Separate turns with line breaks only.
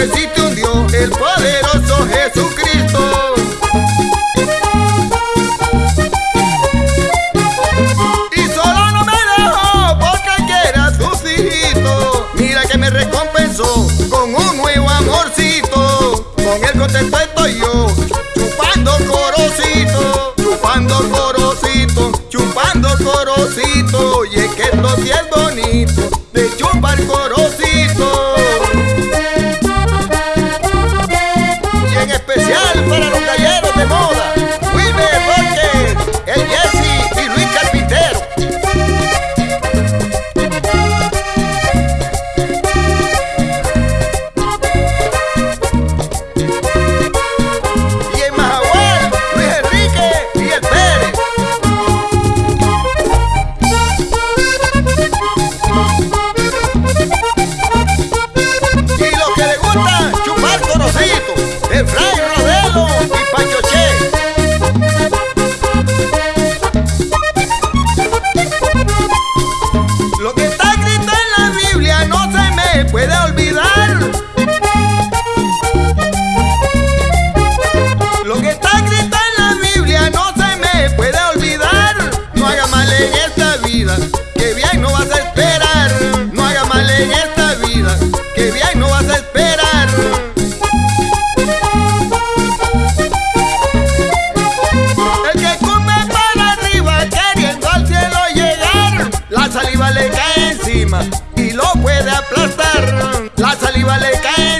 que sí te hundió el poderoso Jesucristo. Y solo no me dejó porque quiera sus hijitos. Mira que me recompensó con un nuevo amorcito. Con el contento estoy yo, chupando corocito, chupando corocito, chupando corocito. Y es que esto sí es bonito. le cae encima y lo puede aplastar. La saliva le cae